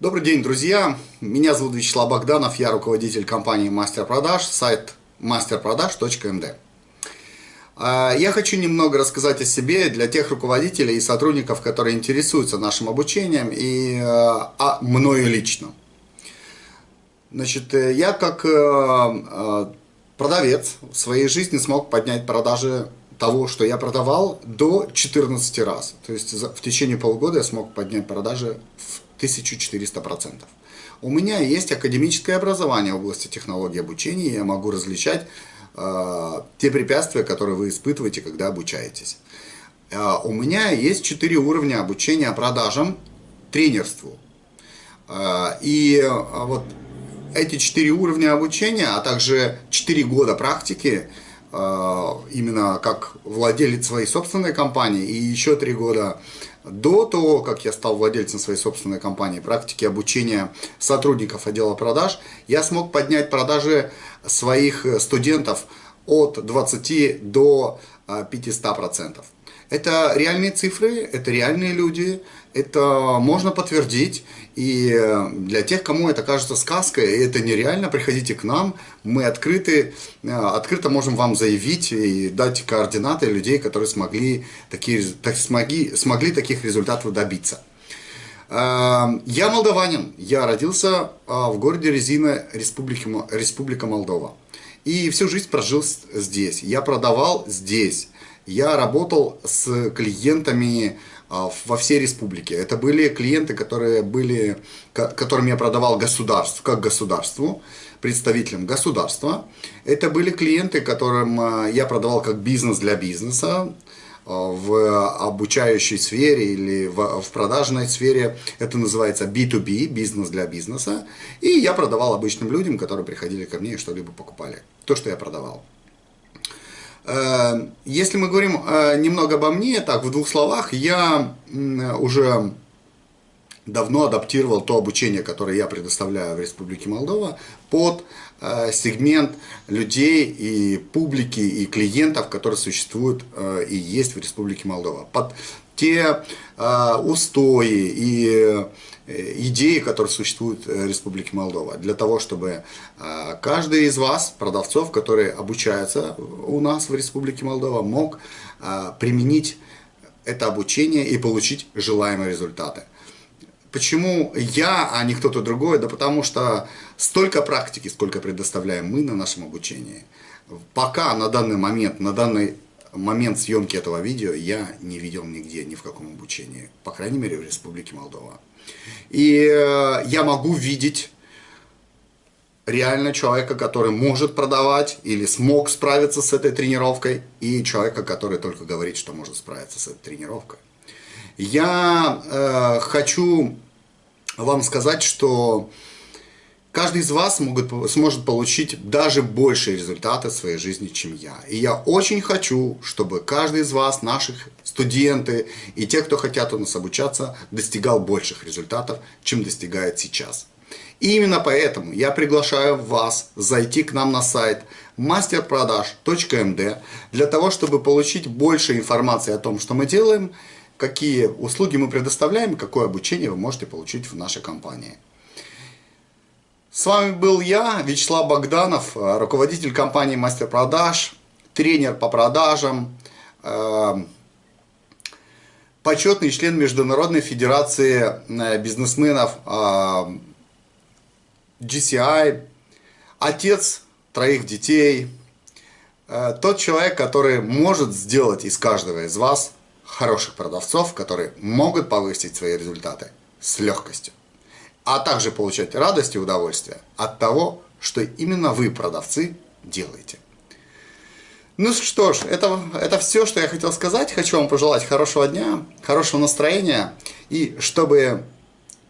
Добрый день, друзья! Меня зовут Вячеслав Богданов, я руководитель компании Мастер Продаж, сайт masterproдаж.md. А, я хочу немного рассказать о себе для тех руководителей и сотрудников, которые интересуются нашим обучением и а, а мною лично. Значит, э, я как э, продавец в своей жизни смог поднять продажи того, что я продавал, до 14 раз. То есть в течение полугода я смог поднять продажи в 1400%. У меня есть академическое образование в области технологии обучения, и я могу различать э, те препятствия, которые вы испытываете, когда обучаетесь. Э, у меня есть 4 уровня обучения продажам, тренерству. Э, и э, вот эти 4 уровня обучения, а также 4 года практики, именно как владелец своей собственной компании, и еще 3 года до того, как я стал владельцем своей собственной компании, практики обучения сотрудников отдела продаж, я смог поднять продажи своих студентов от 20 до 500%. А, это реальные цифры, это реальные люди, это можно подтвердить. И для тех, кому это кажется сказкой, и это нереально, приходите к нам. Мы открыты, э, открыто можем вам заявить и дать координаты людей, которые смогли, такие, так, смогли, смогли таких результатов добиться. Э, я молдаванин, я родился э, в городе Резина, Республики, Республика Молдова. И всю жизнь прожил здесь. Я продавал здесь я работал с клиентами а, во всей республике. Это были клиенты, которые были, которым я продавал государству, как государству, представителям государства. Это были клиенты, которым а, я продавал как бизнес для бизнеса, а, в обучающей сфере или в, в продажной сфере. Это называется B2B, бизнес для бизнеса. И я продавал обычным людям, которые приходили ко мне и что-либо покупали. То, что я продавал. Э, если мы говорим э, немного обо мне, так, в двух словах, я уже давно адаптировал то обучение, которое я предоставляю в Республике Молдова, под э, сегмент людей и публики, и клиентов, которые существуют и есть в Республике Молдова. Под те устои и Э, идеи, которые существуют в Республике Молдова, для того, чтобы э, каждый из вас, продавцов, которые обучаются у нас в Республике Молдова, мог э, применить это обучение и получить желаемые результаты. Почему я, а не кто-то другой? Да потому что столько практики, сколько предоставляем мы на нашем обучении. Пока на данный момент, на данный момент съемки этого видео я не видел нигде, ни в каком обучении. По крайней мере, в Республике Молдова. И э, я могу видеть реально человека, который может продавать или смог справиться с этой тренировкой, и человека, который только говорит, что может справиться с этой тренировкой. Я э, хочу вам сказать, что каждый из вас могут, сможет получить даже большие результаты в своей жизни, чем я. И я очень хочу, чтобы каждый из вас, наших студенты и те, кто хотят у нас обучаться, достигал больших результатов, чем достигает сейчас. И именно поэтому я приглашаю вас зайти к нам на сайт masterproдаж.md для того, чтобы получить больше информации о том, что мы делаем, какие услуги мы предоставляем, какое обучение вы можете получить в нашей компании. С вами был я, Вячеслав Богданов, руководитель компании Мастер Продаж, тренер по продажам, э, почетный член Международной Федерации э, бизнесменов э, GCI, отец троих детей, тот человек, который может сделать из каждого из вас хороших продавцов, которые могут повысить свои результаты с легкостью а также получать радость и удовольствие от того, что именно вы, продавцы, делаете. Ну что ж, это, это все, что я хотел сказать. Хочу вам пожелать хорошего дня, хорошего настроения и чтобы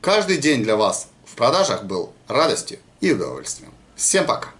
каждый день для вас в продажах был радостью и удовольствием. Всем пока!